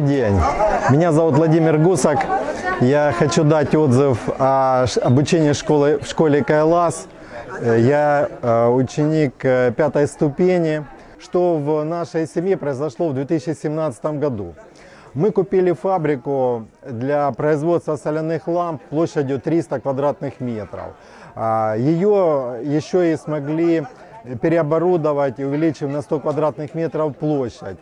День. Меня зовут Владимир Гусак. Я хочу дать отзыв о обучении школы, в школе Кайлас. Э, Я э, ученик э, пятой ступени. Что в нашей семье произошло в 2017 году? Мы купили фабрику для производства соляных ламп площадью 300 квадратных метров. А, Ее еще и смогли переоборудовать, увеличив на 100 квадратных метров площадь.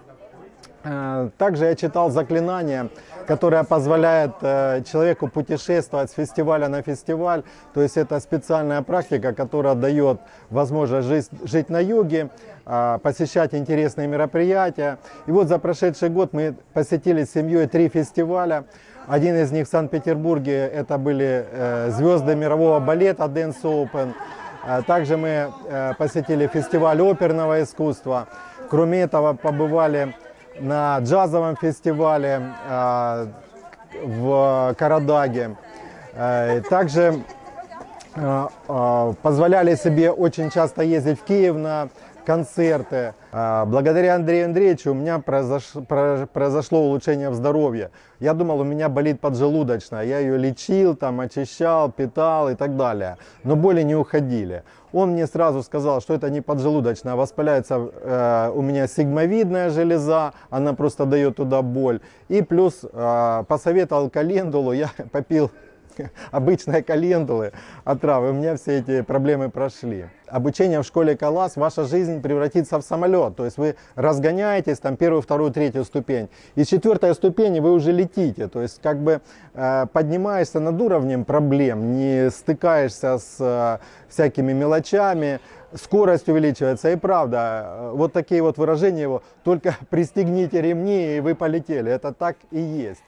Э, Также я читал заклинание, которое позволяет э, человеку путешествовать с фестиваля на фестиваль. То есть это специальная практика, которая дает возможность жить, жить на юге, а, посещать интересные мероприятия. И вот за прошедший год мы посетили с семьей три фестиваля. Один из них в Санкт-Петербурге, это были э, звезды мирового балета Dance Open. Также мы э, посетили фестиваль оперного искусства. Кроме этого, побывали на джазовом фестивале э, в Карадаге. Э, Также позволяли себе очень часто ездить в Киев на концерты. Э, Благодаря Андрею Андреевичу у меня произош- про- произошло улучшение в здоровье. Я думал, у меня болит поджелудочная. Я ее лечил, там, очищал, питал и так далее. Но боли не уходили. Он мне сразу сказал, что это не поджелудочная, а воспаляется э, у меня сигмовидная железа, она просто дает туда боль. И плюс э, посоветовал календулу, я попил обычные календулы от травы, у меня все эти проблемы прошли. Обучение в школе Калас, ваша жизнь превратится в самолет, то есть вы разгоняетесь, там первую, вторую, третью ступень, и с четвертой ступени вы уже летите, то есть как бы э, поднимаешься над уровнем проблем, не стыкаешься с э, всякими мелочами, скорость увеличивается, и правда, э, вот такие вот выражения его, только пристегните ремни, и вы полетели, это так и есть.